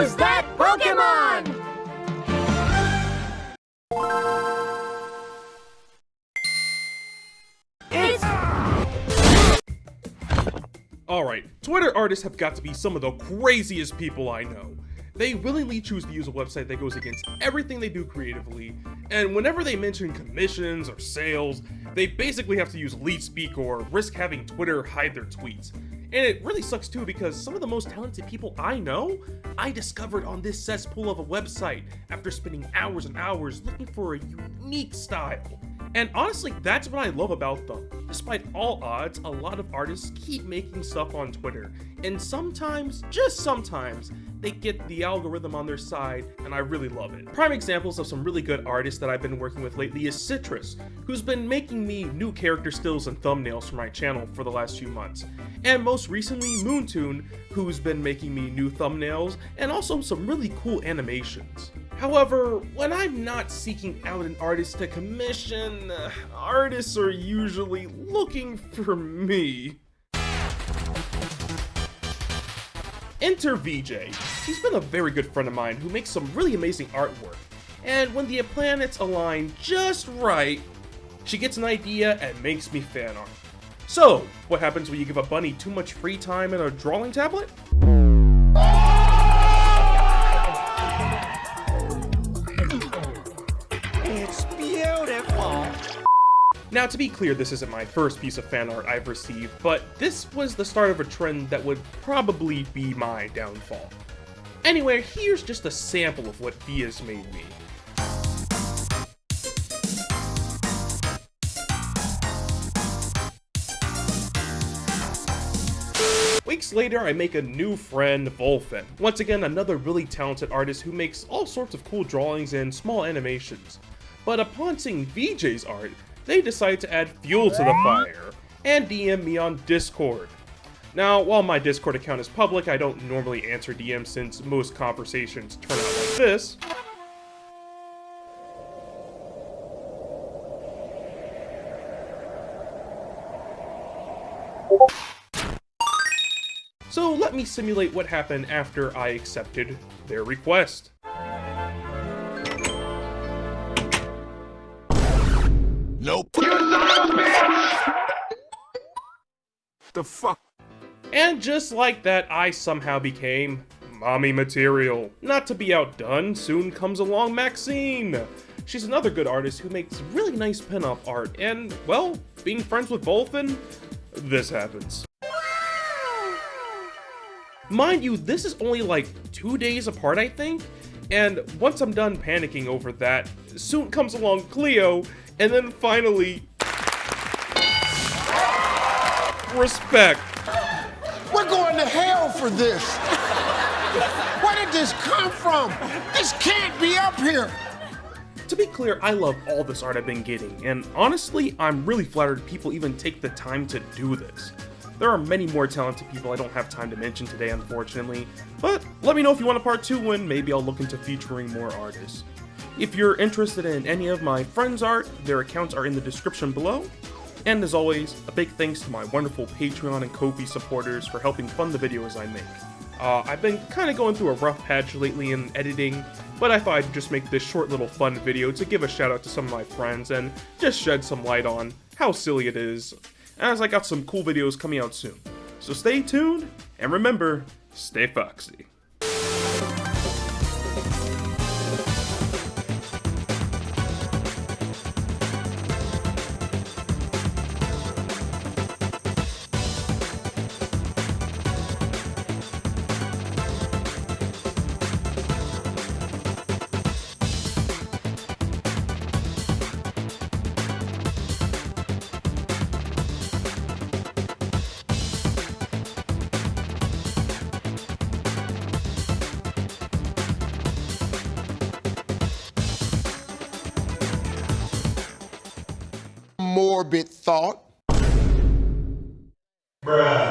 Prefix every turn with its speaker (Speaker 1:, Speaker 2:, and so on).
Speaker 1: Who's that Pokemon?
Speaker 2: Alright, Twitter artists have got to be some of the craziest people I know. They willingly choose to use a website that goes against everything they do creatively, and whenever they mention commissions or sales, they basically have to use leet speak or risk having Twitter hide their tweets. And it really sucks too because some of the most talented people I know, I discovered on this cesspool of a website after spending hours and hours looking for a unique style. And honestly, that's what I love about them. Despite all odds, a lot of artists keep making stuff on Twitter, and sometimes, just sometimes, they get the algorithm on their side, and I really love it. Prime examples of some really good artists that I've been working with lately is Citrus, who's been making me new character stills and thumbnails for my channel for the last few months. And most recently, Moontune, who's been making me new thumbnails, and also some really cool animations. However, when I'm not seeking out an artist to commission, artists are usually looking for me. Enter VJ. She's been a very good friend of mine who makes some really amazing artwork. And when the planets align just right, she gets an idea and makes me fan art. So, what happens when you give a bunny too much free time and a drawing tablet? Now, to be clear, this isn't my first piece of fan art I've received, but this was the start of a trend that would probably be my downfall. Anyway, here's just a sample of what Diaz made me. Weeks later, I make a new friend, Volfin. Once again, another really talented artist who makes all sorts of cool drawings and small animations. But upon seeing VJ's art, they decide to add fuel to the fire and DM me on Discord. Now, while my Discord account is public, I don't normally answer DMs since most conversations turn out like this. So let me simulate what happened after I accepted their request.
Speaker 3: The fuck?
Speaker 2: And just like that, I somehow became mommy material. Not to be outdone, soon comes along Maxine. She's another good artist who makes really nice pinup art, and, well, being friends with Volfin, this happens. Mind you, this is only like two days apart, I think, and once I'm done panicking over that, soon comes along Cleo, and then finally... Respect.
Speaker 3: We're going to hell for this. Where did this come from? This can't be up here.
Speaker 2: To be clear, I love all this art I've been getting, and honestly, I'm really flattered people even take the time to do this. There are many more talented people I don't have time to mention today, unfortunately, but let me know if you want a part 2 and maybe I'll look into featuring more artists. If you're interested in any of my friends' art, their accounts are in the description below. And as always, a big thanks to my wonderful Patreon and Ko-fi supporters for helping fund the videos I make. Uh, I've been kind of going through a rough patch lately in editing, but I thought I'd just make this short little fun video to give a shout out to some of my friends and just shed some light on how silly it is as I got some cool videos coming out soon. So stay tuned, and remember, stay foxy.
Speaker 3: morbid thought. Bruh.